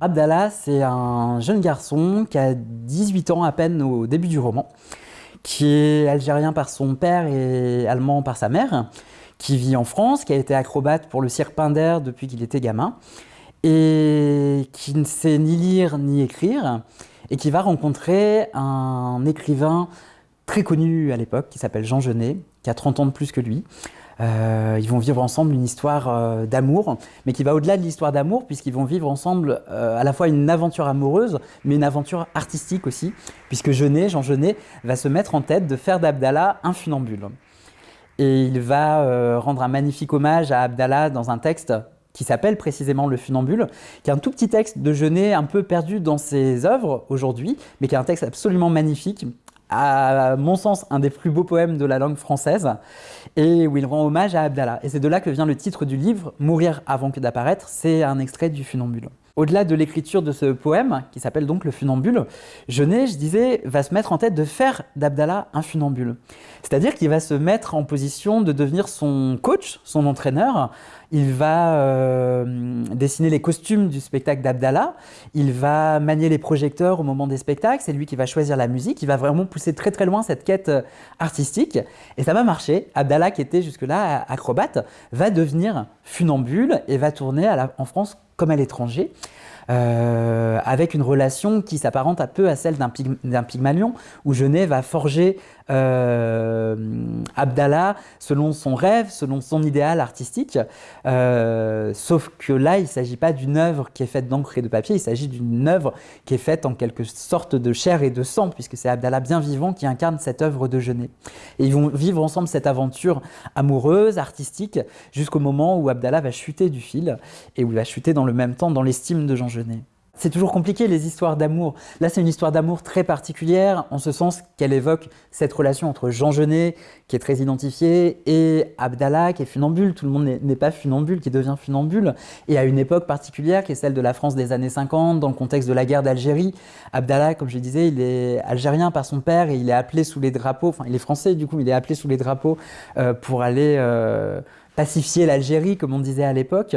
Abdallah, c'est un jeune garçon qui a 18 ans à peine au début du roman, qui est algérien par son père et allemand par sa mère, qui vit en France, qui a été acrobate pour le cirque Pinder depuis qu'il était gamin, et qui ne sait ni lire ni écrire, et qui va rencontrer un écrivain très connu à l'époque, qui s'appelle Jean Genet, qui a 30 ans de plus que lui, euh, ils vont vivre ensemble une histoire euh, d'amour, mais qui va au-delà de l'histoire d'amour, puisqu'ils vont vivre ensemble euh, à la fois une aventure amoureuse, mais une aventure artistique aussi, puisque Genet, Jean Genet, va se mettre en tête de faire d'Abdallah un funambule. Et il va rendre un magnifique hommage à Abdallah dans un texte qui s'appelle précisément Le Funambule, qui est un tout petit texte de Genet un peu perdu dans ses œuvres aujourd'hui, mais qui est un texte absolument magnifique, à mon sens, un des plus beaux poèmes de la langue française, et où il rend hommage à Abdallah. Et c'est de là que vient le titre du livre, Mourir avant que d'apparaître, c'est un extrait du Funambule. Au-delà de l'écriture de ce poème, qui s'appelle donc Le Funambule, Genet, je disais, va se mettre en tête de faire d'Abdallah un funambule. C'est-à-dire qu'il va se mettre en position de devenir son coach, son entraîneur. Il va euh, dessiner les costumes du spectacle d'Abdallah. Il va manier les projecteurs au moment des spectacles. C'est lui qui va choisir la musique. Il va vraiment pousser très très loin cette quête euh, artistique. Et ça va marcher. Abdallah, qui était jusque-là acrobate, va devenir funambule et va tourner en France comme à l'étranger. Euh, avec une relation qui s'apparente un peu à celle d'un Pygmalion, où Genet va forger Abdallah selon son rêve, selon son idéal artistique. Euh, sauf que là, il ne s'agit pas d'une œuvre qui est faite d'encre et de papier, il s'agit d'une œuvre qui est faite en quelque sorte de chair et de sang, puisque c'est Abdallah bien vivant qui incarne cette œuvre de Genet. Et ils vont vivre ensemble cette aventure amoureuse, artistique, jusqu'au moment où Abdallah va chuter du fil, et où il va chuter dans le même temps dans l'estime de Jean Genet. C'est toujours compliqué les histoires d'amour. Là, c'est une histoire d'amour très particulière, en ce sens qu'elle évoque cette relation entre Jean Genet, qui est très identifié, et Abdallah, qui est funambule. Tout le monde n'est pas funambule, qui devient funambule. Et à une époque particulière, qui est celle de la France des années 50, dans le contexte de la guerre d'Algérie. Abdallah, comme je disais, il est algérien par son père, et il est appelé sous les drapeaux, enfin, il est français du coup, il est appelé sous les drapeaux euh, pour aller... Euh, pacifier l'Algérie, comme on disait à l'époque.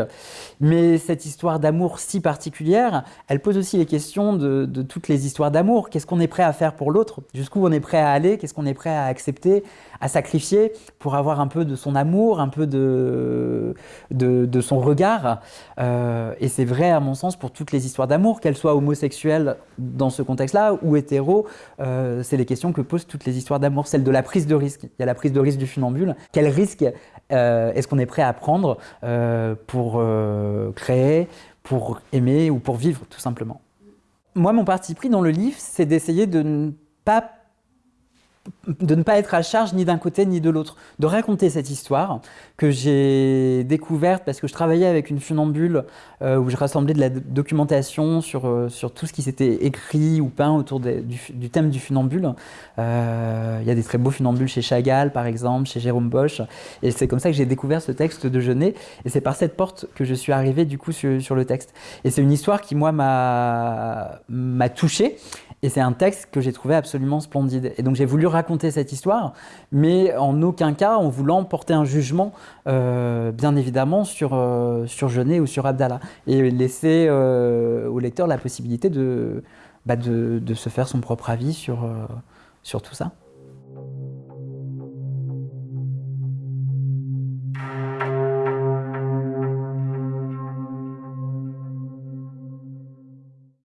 Mais cette histoire d'amour si particulière, elle pose aussi les questions de, toutes les histoires d'amour. Qu'est-ce qu'on est prêt à faire pour l'autre? Jusqu'où on est prêt à aller? Qu'est-ce qu'on est prêt à accepter, à sacrifier pour avoir un peu de son amour, un peu de, son regard? Euh, Et c'est vrai, à mon sens, pour toutes les histoires d'amour, qu'elles soient homosexuelles dans ce contexte-là ou hétéro, euh, c'est les questions que posent toutes les histoires d'amour. Celle de la prise de risque. Il y a la prise de risque du funambule. Quel risque est-ce qu'on est prêt à prendre euh, pour euh, créer, pour aimer ou pour vivre tout simplement? Moi, mon parti pris dans le livre, c'est d'essayer de ne pas de ne pas être à charge ni d'un côté ni de l'autre, de raconter cette histoire que j'ai découverte parce que je travaillais avec une funambule euh, où je rassemblais de la documentation sur, euh, sur tout ce qui s'était écrit ou peint autour du, thème du funambule. Euh, il y a des très beaux funambules chez Chagall par exemple, chez Jérôme Bosch et c'est comme ça que j'ai découvert ce texte de Genet et c'est par cette porte que je suis arrivé du coup sur, sur le texte. Et c'est une histoire qui moi m'a touché et c'est un texte que j'ai trouvé absolument splendide. Et donc j'ai voulu raconter cette histoire, mais en aucun cas en voulant porter un jugement, euh, bien évidemment, sur, euh, sur Genet ou sur Abdallah. Et laisser euh, au lecteur la possibilité de, bah de, de, se faire son propre avis sur, sur tout ça.